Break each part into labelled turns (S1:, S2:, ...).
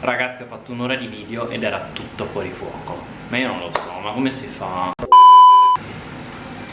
S1: Ragazzi ho fatto un'ora di video ed era tutto fuori fuoco Ma io non lo so, ma come si fa?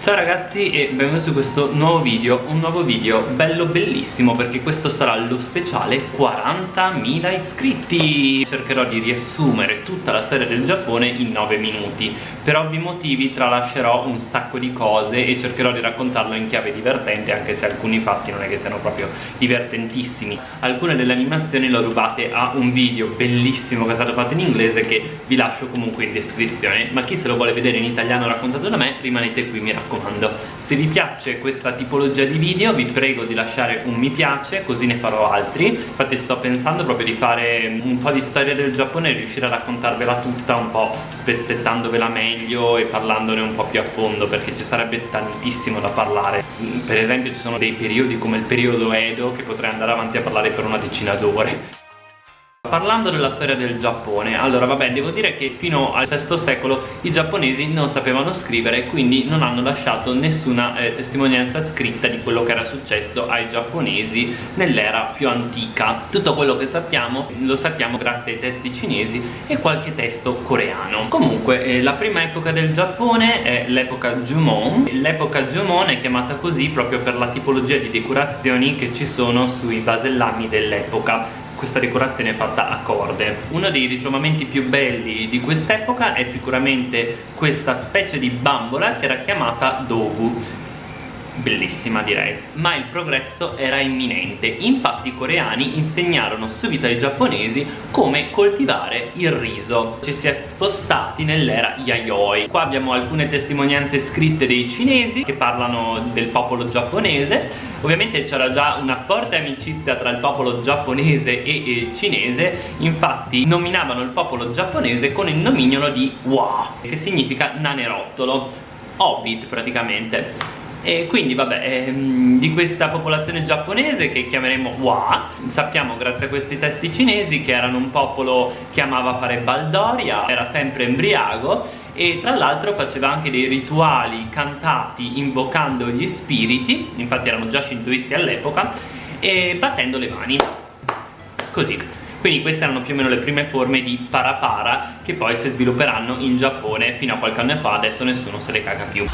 S1: Ciao ragazzi e benvenuti su questo nuovo video Un nuovo video bello bellissimo perché questo sarà lo speciale 40.000 iscritti. Cercherò di riassumere tutta la storia del Giappone in 9 minuti. Per ovvi motivi tralascerò un sacco di cose e cercherò di raccontarlo in chiave divertente Anche se alcuni fatti non è che siano proprio divertentissimi. Alcune delle animazioni le ho rubate a un video bellissimo che è stato fatto in inglese Che vi lascio comunque in descrizione. Ma chi se lo vuole vedere in italiano raccontato da me rimanete qui mi raccomando raccomando se vi piace questa tipologia di video vi prego di lasciare un mi piace così ne farò altri. Infatti sto pensando proprio di fare un po' di storia del Giappone e riuscire a raccontarvela tutta un po' spezzettandovela meglio e parlandone un po' più a fondo perché ci sarebbe tantissimo da parlare. Per esempio ci sono dei periodi come il periodo Edo che potrei andare avanti a parlare per una decina d'ore Parlando della storia del Giappone, allora vabbè devo dire che fino al VI secolo i giapponesi non sapevano scrivere quindi non hanno lasciato nessuna eh, testimonianza scritta di quello che era successo ai giapponesi nell'era più antica. Tutto quello che sappiamo lo sappiamo grazie ai testi cinesi e qualche testo coreano. Comunque eh, la prima epoca del Giappone è l'epoca Jumon. L'epoca Jumon è chiamata così proprio per la tipologia di decorazioni che ci sono sui vasellami dell'epoca questa decorazione è fatta a corde. Uno dei ritrovamenti più belli di quest'epoca è sicuramente questa specie di bambola che era chiamata dogu bellissima direi. Ma il progresso era imminente. Infatti i coreani insegnarono subito ai giapponesi come coltivare il riso. Ci si è spostati nell'era Yayoi. Qua abbiamo alcune testimonianze scritte dei cinesi che parlano del popolo giapponese. Ovviamente c'era già una forte amicizia tra il popolo giapponese e il cinese. Infatti nominavano il popolo giapponese con il nomignolo di Wa che significa nanerottolo. Hobbit praticamente e quindi vabbè ehm, di questa popolazione giapponese che chiameremo Wa sappiamo grazie a questi testi cinesi che erano un popolo che amava fare baldoria era sempre embriago e tra l'altro faceva anche dei rituali cantati invocando gli spiriti infatti erano già shintoisti all'epoca e battendo le mani. Così. Quindi queste erano più o meno le prime forme di parapara che poi si svilupperanno in Giappone fino a qualche anno fa adesso nessuno se le caga più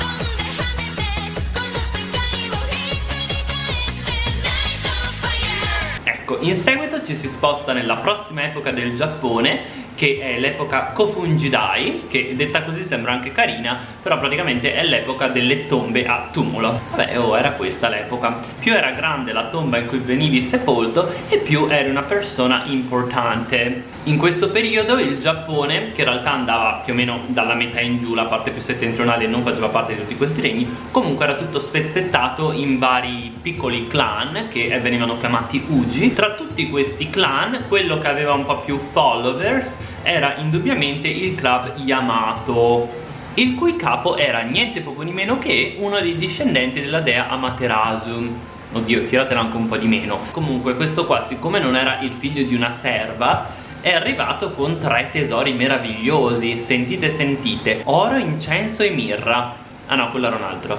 S1: in seguito ci si sposta nella prossima epoca del Giappone che è l'epoca Kofungidai che detta così sembra anche carina però praticamente è l'epoca delle tombe a tumulo. Vabbè oh era questa l'epoca. Più era grande la tomba in cui venivi sepolto e più eri una persona importante. In questo periodo il Giappone che in realtà andava più o meno dalla metà in giù la parte più settentrionale non faceva parte di tutti questi regni comunque era tutto spezzettato in vari piccoli clan che venivano chiamati Uji. Tra tutti questi clan quello che aveva un po' più followers era indubbiamente il club Yamato il cui capo era niente poco di meno che uno dei discendenti della dea Amaterasu. Oddio tiratela anche un po' di meno. Comunque questo qua siccome non era il figlio di una serva è arrivato con tre tesori meravigliosi. Sentite sentite. Oro, incenso e mirra. Ah no quello era un altro.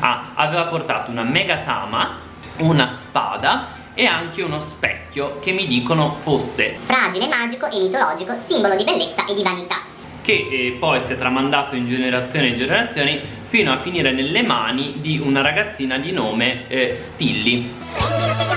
S1: Ah aveva portato una megatama una spada e anche uno specchio che mi dicono fosse
S2: fragile, magico e mitologico, simbolo di bellezza e di vanità.
S1: Che eh, poi si è tramandato in generazioni e generazioni fino a finire nelle mani di una ragazzina di nome eh, Stilly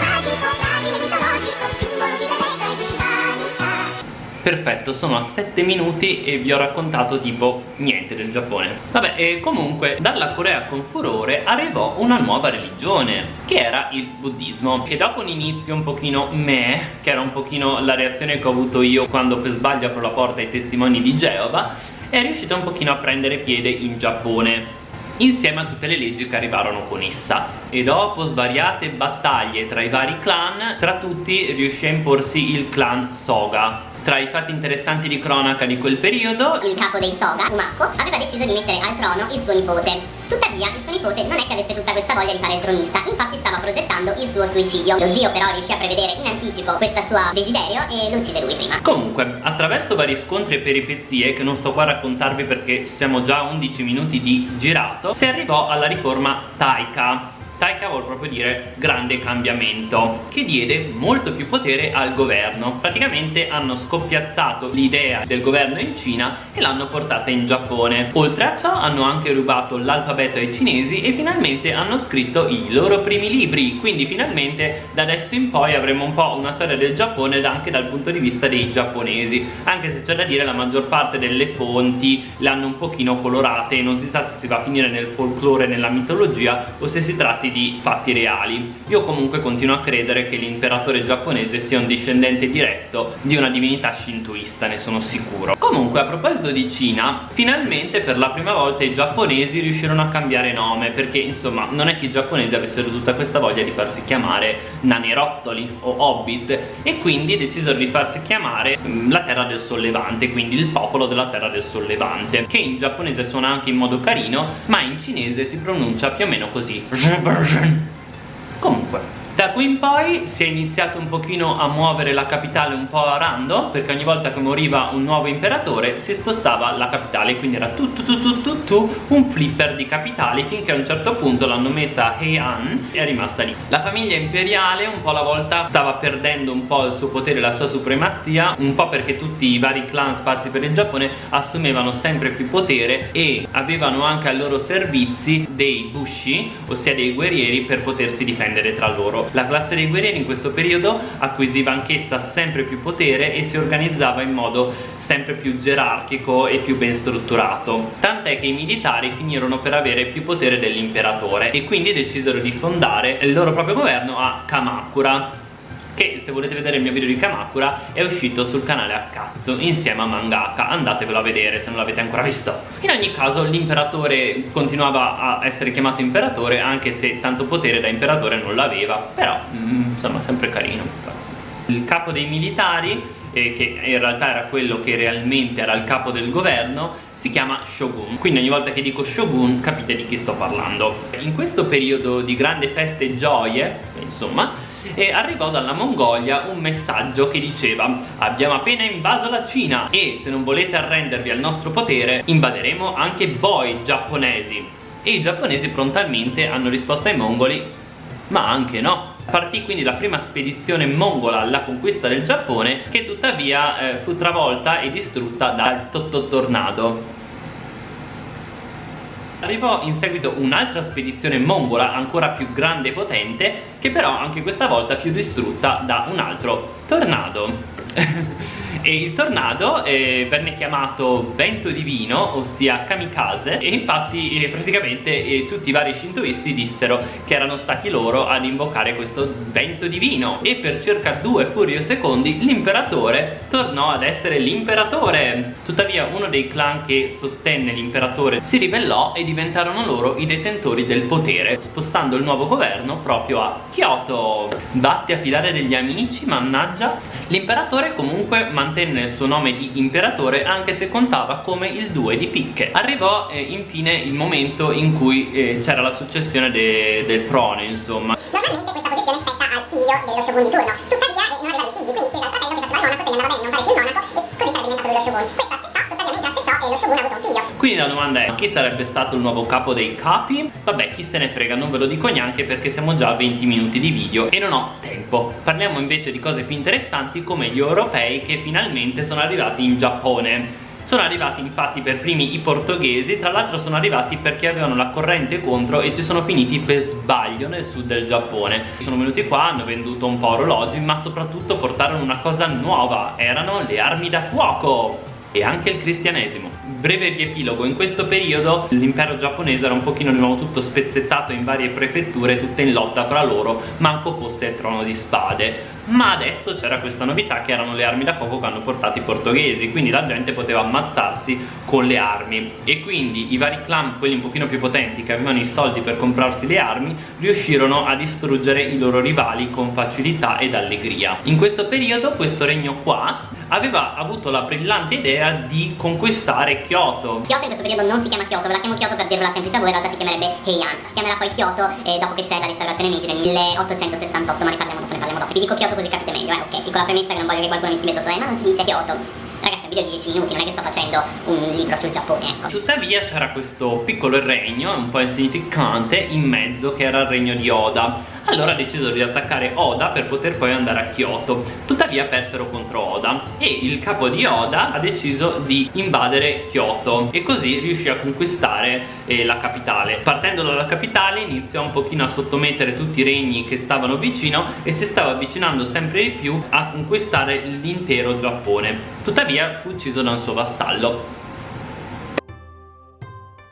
S1: Perfetto, sono a 7 minuti e vi ho raccontato tipo niente del Giappone. Vabbè, e comunque dalla Corea con furore arrivò una nuova religione Che era il buddismo Che dopo un inizio un pochino meh Che era un pochino la reazione che ho avuto io quando per sbaglio apro la porta ai testimoni di Geova È riuscita un pochino a prendere piede in Giappone insieme a tutte le leggi che arrivarono con essa. E dopo svariate battaglie tra i vari clan tra tutti riuscì a imporsi il clan Soga tra i fatti interessanti di cronaca di quel periodo
S2: Il capo dei Soga, Umako, aveva deciso di mettere al trono il suo nipote. Tuttavia il suo nipote non è che avesse tutta questa voglia di fare il tronista Infatti stava progettando il suo suicidio. Lo zio però riuscì a prevedere in anticipo questo suo desiderio e lo uccise lui prima.
S1: Comunque, attraverso vari scontri e peripezie Che non sto qua a raccontarvi perché siamo già a 11 minuti di girato Si arrivò alla riforma Taika Taika vuol proprio dire grande cambiamento che diede molto più potere al governo. Praticamente hanno scoppiazzato l'idea del governo in Cina e l'hanno portata in Giappone. Oltre a ciò hanno anche rubato l'alfabeto ai cinesi e finalmente hanno scritto i loro primi libri. Quindi finalmente da adesso in poi avremo un po' una storia del Giappone anche dal punto di vista dei giapponesi. Anche se c'è da dire la maggior parte delle fonti le hanno un pochino colorate. Non si sa se si va a finire nel folklore nella mitologia o se si tratti di fatti reali. Io comunque continuo a credere che l'imperatore giapponese sia un discendente diretto di una divinità shintoista ne sono sicuro comunque a proposito di Cina finalmente per la prima volta i giapponesi riuscirono a cambiare nome perché insomma non è che i giapponesi avessero tutta questa voglia di farsi chiamare nanerottoli o hobbit e quindi decisero di farsi chiamare mm, la terra del sollevante quindi il popolo della terra del sollevante che in giapponese suona anche in modo carino ma in cinese si pronuncia più o meno così. Comunque da qui in poi si è iniziato un pochino a muovere la capitale un po' a rando perché ogni volta che moriva un nuovo imperatore si spostava la capitale quindi era tutto tutto tutto un flipper di capitali finché a un certo punto l'hanno messa a Heian e è rimasta lì. La famiglia imperiale un po' alla volta stava perdendo un po' il suo potere e la sua supremazia un po' perché tutti i vari clan sparsi per il Giappone assumevano sempre più potere e avevano anche ai loro servizi dei bushi ossia dei guerrieri per potersi difendere tra loro la classe dei guerrieri in questo periodo acquisiva anch'essa sempre più potere e si organizzava in modo sempre più gerarchico e più ben strutturato. Tant'è che i militari finirono per avere più potere dell'imperatore e quindi decisero di fondare il loro proprio governo a Kamakura che se volete vedere il mio video di Kamakura è uscito sul canale a cazzo insieme a Mangaka. Andatevelo a vedere se non l'avete ancora visto. In ogni caso l'imperatore continuava a essere chiamato imperatore anche se tanto potere da imperatore non l'aveva però mm, insomma sempre carino il capo dei militari eh, che in realtà era quello che realmente era il capo del governo si chiama Shogun. Quindi ogni volta che dico Shogun capite di chi sto parlando. In questo periodo di grande feste e gioie insomma e arrivò dalla Mongolia un messaggio che diceva abbiamo appena invaso la Cina e se non volete arrendervi al nostro potere invaderemo anche voi giapponesi. E i giapponesi prontamente hanno risposto ai mongoli ma anche no Partì quindi la prima spedizione mongola alla conquista del Giappone che tuttavia eh, fu travolta e distrutta dal Totto Tornado arrivò in seguito un'altra spedizione mongola ancora più grande e potente che però anche questa volta fu distrutta da un altro tornado e il tornado eh, venne chiamato vento divino ossia kamikaze e infatti eh, praticamente eh, tutti i vari shintoisti dissero che erano stati loro ad invocare questo vento divino. E per circa due furio secondi l'imperatore tornò ad essere l'imperatore. Tuttavia uno dei clan che sostenne l'imperatore si ribellò e diventarono loro i detentori del potere spostando il nuovo governo proprio a Kyoto. Batti a filare degli amici mannaggia. L'imperatore comunque mantenne il suo nome di imperatore anche se contava come il 2 di picche. Arrivò eh, infine il momento in cui eh, c'era la successione de del trono insomma.
S2: Normalmente questa posizione spetta al figlio dello shogun di turno. Tuttavia eh, non aveva dei figli quindi chiese al fratello che faceva il monaco se ne andava bene non fare più il monaco
S1: quindi la domanda è chi sarebbe stato il nuovo capo dei capi? Vabbè chi se ne frega non ve lo dico neanche perché siamo già a 20 minuti di video e non ho tempo Parliamo invece di cose più interessanti come gli europei che finalmente sono arrivati in Giappone sono arrivati infatti per primi i portoghesi, tra l'altro sono arrivati perché avevano la corrente contro e ci sono finiti per sbaglio nel sud del Giappone. Sono venuti qua, hanno venduto un po' orologi, ma soprattutto portarono una cosa nuova, erano le armi da fuoco! E anche il cristianesimo. Breve riepilogo, in questo periodo l'impero giapponese era un pochino di nuovo tutto spezzettato in varie prefetture, tutte in lotta fra loro, manco fosse il trono di spade. Ma adesso c'era questa novità che erano le armi da fuoco che hanno portato i portoghesi quindi la gente poteva ammazzarsi con le armi. E quindi i vari clan, quelli un pochino più potenti che avevano i soldi per comprarsi le armi riuscirono a distruggere i loro rivali con facilità ed allegria. In questo periodo questo regno qua aveva avuto la brillante idea di conquistare Kyoto.
S2: Kyoto in questo periodo non si chiama Kyoto, ve la chiamo Kyoto per dirvela semplice a voi, in realtà si chiamerebbe Heian. Si chiamerà poi Kyoto eh, dopo che c'è la restaurazione Meiji nel 1868 ma ne parliamo dopo, ne parliamo dopo. Vi dico Kyoto così capite meglio, eh, ok, piccola premessa che non voglio che qualcuno mi scrive sotto, eh, ma non si dice Kyoto. Video di 10 minuti, non è che sto facendo un libro sul Giappone, ecco.
S1: Tuttavia c'era questo piccolo regno, un po' insignificante, in mezzo che era il regno di Oda. Allora ha deciso di attaccare Oda per poter poi andare a Kyoto. Tuttavia persero contro Oda e il capo di Oda ha deciso di invadere Kyoto e così riuscì a conquistare eh, la capitale. Partendo dalla capitale iniziò un pochino a sottomettere tutti i regni che stavano vicino e si stava avvicinando sempre di più a conquistare l'intero Giappone tuttavia fu ucciso da un suo vassallo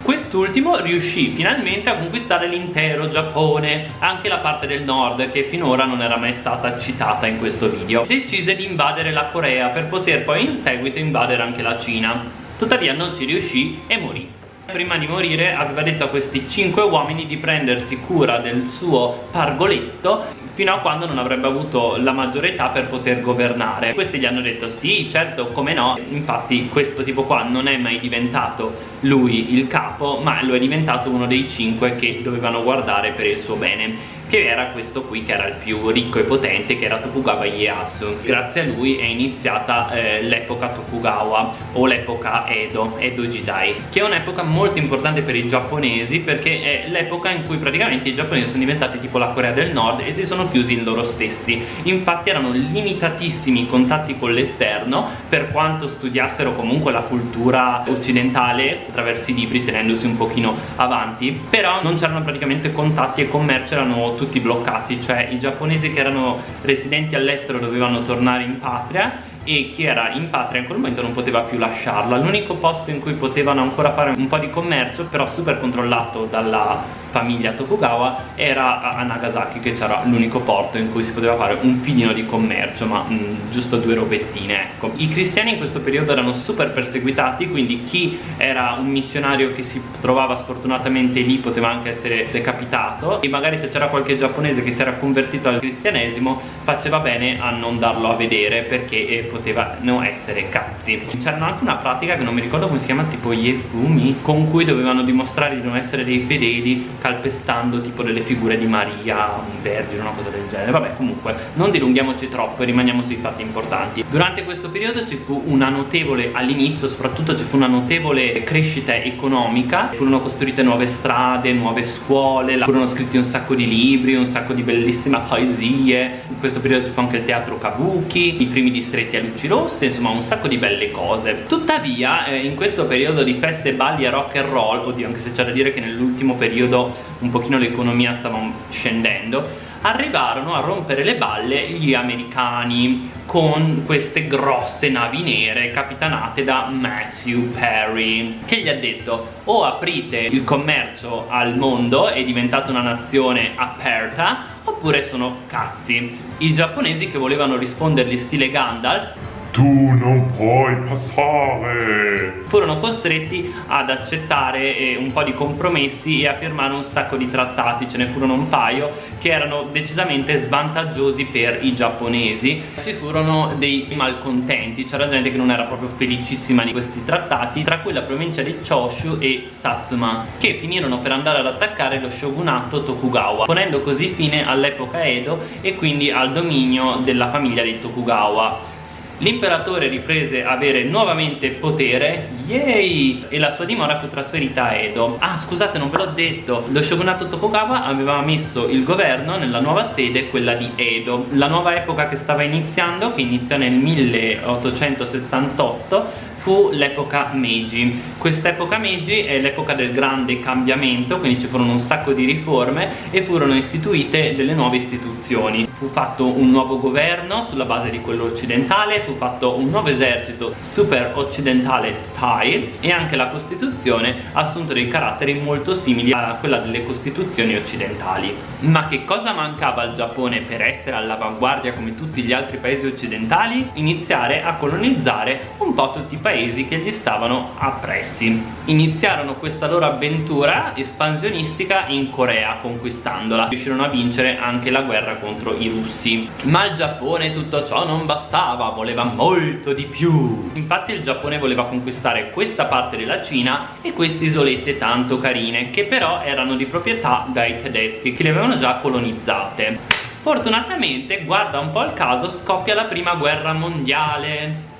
S1: Quest'ultimo riuscì finalmente a conquistare l'intero Giappone, anche la parte del nord che finora non era mai stata citata in questo video. Decise di invadere la Corea per poter poi in seguito invadere anche la Cina. Tuttavia non ci riuscì e morì. Prima di morire aveva detto a questi cinque uomini di prendersi cura del suo pargoletto fino a quando non avrebbe avuto la maggiore età per poter governare. Questi gli hanno detto sì certo come no. Infatti questo tipo qua non è mai diventato lui il capo ma lo è diventato uno dei cinque che dovevano guardare per il suo bene che era questo qui che era il più ricco e potente che era Tokugawa Ieyasu. Grazie a lui è iniziata eh, l'epoca Tokugawa o l'epoca Edo, Edo Jidai che è un'epoca molto importante per i giapponesi perché è l'epoca in cui praticamente i giapponesi sono diventati tipo la Corea del Nord e si sono chiusi in loro stessi. Infatti erano limitatissimi i contatti con l'esterno per quanto studiassero comunque la cultura occidentale attraverso i libri tenendosi un pochino avanti. Però non c'erano praticamente contatti e commercio erano tutti bloccati. Cioè i giapponesi che erano residenti all'estero dovevano tornare in patria e chi era in patria in quel momento non poteva più lasciarla. L'unico posto in cui potevano ancora fare un po' di commercio però super controllato dalla famiglia Tokugawa era a Nagasaki che c'era l'unico porto in cui si poteva fare un filino di commercio ma mh, mm, giusto due robettine ecco. I cristiani in questo periodo erano super perseguitati quindi chi era un missionario che si trovava sfortunatamente lì poteva anche essere decapitato e magari se c'era qualche giapponese che si era convertito al cristianesimo faceva bene a non darlo a vedere perché eh, potevano essere cazzi. C'era anche una pratica che non mi ricordo come si chiama tipo Yefumi con cui dovevano dimostrare di non essere dei fedeli calpestando tipo delle figure di Maria, un vergine, una cosa del genere. Vabbè comunque non dilunghiamoci troppo e rimaniamo sui fatti importanti. Durante questo periodo ci fu una notevole all'inizio soprattutto ci fu una notevole crescita economica. Furono costruite nuove strade, nuove scuole furono scritti un sacco di libri, un sacco di bellissime poesie. In questo periodo ci fu anche il teatro Kabuki i primi distretti luci rosse insomma un sacco di belle cose. Tuttavia eh, in questo periodo di feste, balli e rock and roll oddio anche se c'è da dire che nell'ultimo periodo un pochino l'economia stava scendendo arrivarono a rompere le balle gli americani con queste grosse navi nere capitanate da Matthew Perry che gli ha detto o aprite il commercio al mondo e diventate una nazione aperta oppure sono cazzi? I giapponesi che volevano rispondergli stile Gandalf
S3: tu non puoi passare.
S1: Furono costretti ad accettare eh, un po' di compromessi e a firmare un sacco di trattati. Ce ne furono un paio che erano decisamente svantaggiosi per i giapponesi. Ci furono dei malcontenti c'era gente che non era proprio felicissima di questi trattati tra cui la provincia di Choshu e Satsuma che finirono per andare ad attaccare lo shogunato Tokugawa ponendo così fine all'epoca Edo e quindi al dominio della famiglia dei Tokugawa L'imperatore riprese a avere nuovamente potere, yay! E la sua dimora fu trasferita a Edo. Ah, scusate, non ve l'ho detto, lo shogunato Tokugawa aveva messo il governo nella nuova sede, quella di Edo. La nuova epoca che stava iniziando, che iniziò nel 1868, fu l'epoca Meiji. Quest'epoca Meiji è l'epoca del grande cambiamento quindi ci furono un sacco di riforme e furono istituite delle nuove istituzioni. Fu fatto un nuovo governo sulla base di quello occidentale fu fatto un nuovo esercito super occidentale style e anche la costituzione ha assunto dei caratteri molto simili a quella delle costituzioni occidentali. Ma che cosa mancava al Giappone per essere all'avanguardia come tutti gli altri paesi occidentali? iniziare a colonizzare un po' tutti i paesi paesi che gli stavano appressi iniziarono questa loro avventura espansionistica in Corea conquistandola riuscirono a vincere anche la guerra contro i russi. Ma il Giappone tutto ciò non bastava voleva molto di più. Infatti il Giappone voleva conquistare questa parte della Cina e queste isolette tanto carine che però erano di proprietà dai tedeschi che le avevano già colonizzate. Fortunatamente, guarda un po' il caso, scoppia la prima guerra mondiale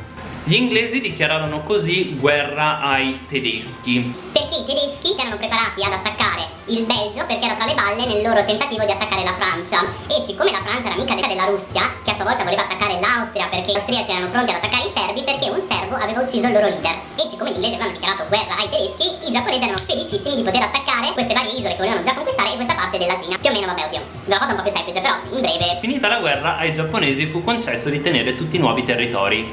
S1: Gli inglesi dichiararono così guerra ai tedeschi.
S2: Perché i tedeschi erano preparati ad attaccare il Belgio perché era tra le balle nel loro tentativo di attaccare la Francia. E siccome la Francia era amica della Russia, che a sua volta voleva attaccare l'Austria perché gli austriaci erano pronti ad attaccare i serbi perché un serbo aveva ucciso il loro leader. E siccome gli inglesi avevano dichiarato guerra ai tedeschi, i giapponesi erano felicissimi di poter attaccare queste varie isole che volevano già conquistare e questa parte della Cina. Più o meno, vabbè, oddio, l'ho fatto un po' più semplice, però in breve.
S1: Finita la guerra, ai giapponesi fu concesso di tenere tutti i nuovi territori.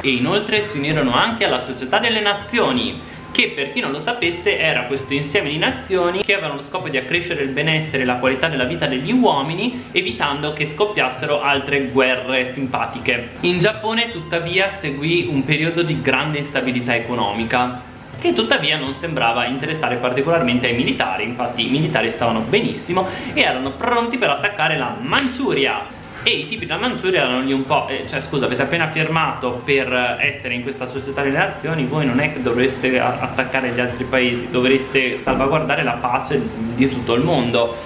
S1: E inoltre si unirono anche alla Società delle Nazioni, che per chi non lo sapesse era questo insieme di nazioni che avevano lo scopo di accrescere il benessere e la qualità della vita degli uomini evitando che scoppiassero altre guerre simpatiche. In Giappone tuttavia seguì un periodo di grande instabilità economica che tuttavia non sembrava interessare particolarmente ai militari. Infatti i militari stavano benissimo e erano pronti per attaccare la Manciuria e i tipi della Manciuria erano lì un po' eh, cioè scusa avete appena firmato per essere in questa società di nazioni voi non è che dovreste attaccare gli altri paesi dovreste salvaguardare la pace di tutto il mondo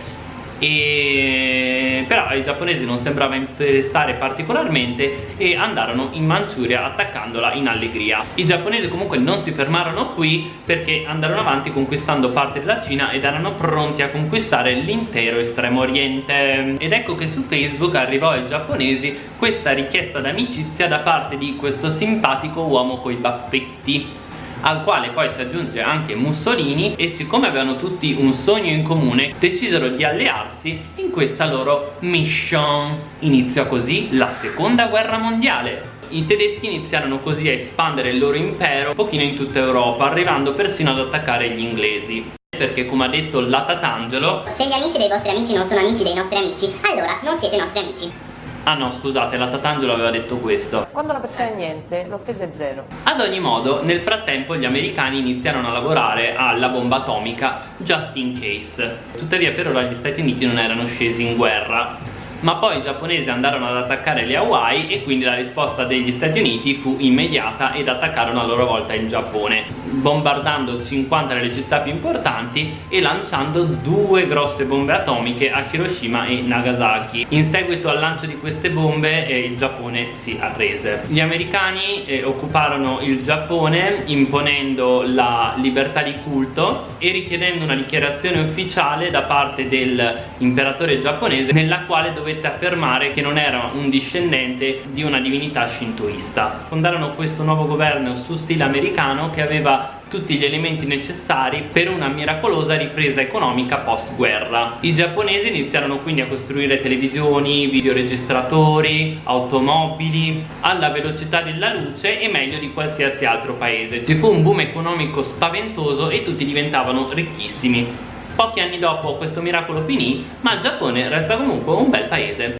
S1: e però ai giapponesi non sembrava interessare particolarmente e andarono in Manciuria attaccandola in allegria. I giapponesi comunque non si fermarono qui perché andarono avanti conquistando parte della Cina ed erano pronti a conquistare l'intero estremo oriente. Ed ecco che su Facebook arrivò ai giapponesi questa richiesta d'amicizia da parte di questo simpatico uomo coi baffetti al quale poi si aggiunge anche Mussolini e siccome avevano tutti un sogno in comune decisero di allearsi in questa loro mission. Iniziò così la seconda guerra mondiale. I tedeschi iniziarono così a espandere il loro impero un pochino in tutta Europa arrivando persino ad attaccare gli inglesi. Perché come ha detto la Tatangelo
S2: se gli amici dei vostri amici non sono amici dei nostri amici allora non siete nostri amici
S1: Ah no, scusate, la Tatangelo aveva detto questo.
S4: Quando la persona è niente, l'offesa è zero.
S1: Ad ogni modo, nel frattempo gli americani iniziarono a lavorare alla bomba atomica just in case. Tuttavia per ora gli Stati Uniti non erano scesi in guerra ma poi i giapponesi andarono ad attaccare le Hawaii e quindi la risposta degli Stati Uniti fu immediata ed attaccarono a loro volta il Giappone bombardando 50 delle città più importanti e lanciando due grosse bombe atomiche a Hiroshima e Nagasaki. In seguito al lancio di queste bombe eh, il Giappone si arrese. Gli americani eh, occuparono il Giappone imponendo la libertà di culto e richiedendo una dichiarazione ufficiale da parte dell'imperatore giapponese nella quale doveva dovette affermare che non era un discendente di una divinità shintoista. Fondarono questo nuovo governo su stile americano che aveva tutti gli elementi necessari per una miracolosa ripresa economica post guerra i giapponesi iniziarono quindi a costruire televisioni, videoregistratori, automobili alla velocità della luce e meglio di qualsiasi altro paese. Ci fu un boom economico spaventoso e tutti diventavano ricchissimi Pochi anni dopo questo miracolo finì, ma il Giappone resta comunque un bel paese.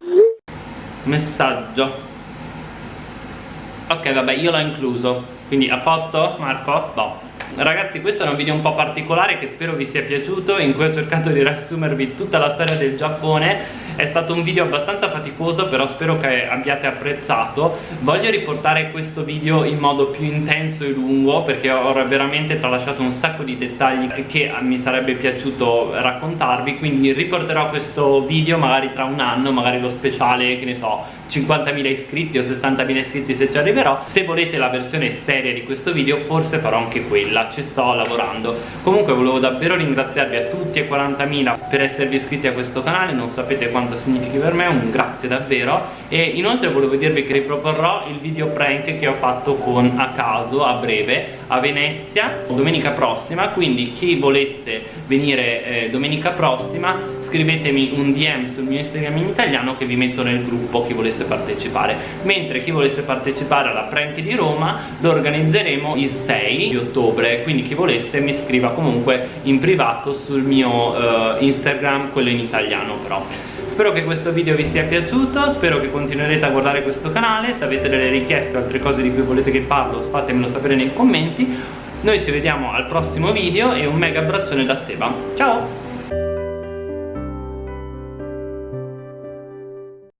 S1: Messaggio. Ok, vabbè, io l'ho incluso. Quindi a posto, Marco? Boh. Ragazzi questo è un video un po' particolare che spero vi sia piaciuto in cui ho cercato di riassumervi tutta la storia del Giappone. È stato un video abbastanza faticoso però spero che abbiate apprezzato. Voglio riportare questo video in modo più intenso e lungo perché ho veramente tralasciato un sacco di dettagli che mi sarebbe piaciuto raccontarvi quindi riporterò questo video magari tra un anno magari lo speciale che ne so 50.000 iscritti o 60.000 iscritti se ci arriverò. Se volete la versione seria di questo video forse farò anche quella quella, ci sto lavorando. Comunque volevo davvero ringraziarvi a tutti e 40.000 per esservi iscritti a questo canale. Non sapete quanto significhi per me, un grazie davvero. E inoltre volevo dirvi che riproporrò il video prank che ho fatto con a caso a breve a Venezia domenica prossima. Quindi chi volesse venire eh, domenica prossima scrivetemi un DM sul mio Instagram in italiano che vi metto nel gruppo chi volesse partecipare. Mentre chi volesse partecipare alla prank di Roma lo organizzeremo il 6 di ottobre ottobre quindi chi volesse mi scriva comunque in privato sul mio uh, Instagram quello in italiano però. Spero che questo video vi sia piaciuto spero che continuerete a guardare questo canale. Se avete delle richieste o altre cose di cui volete che parlo fatemelo sapere nei commenti. Noi ci vediamo al prossimo video e un mega abbraccione da Seba. Ciao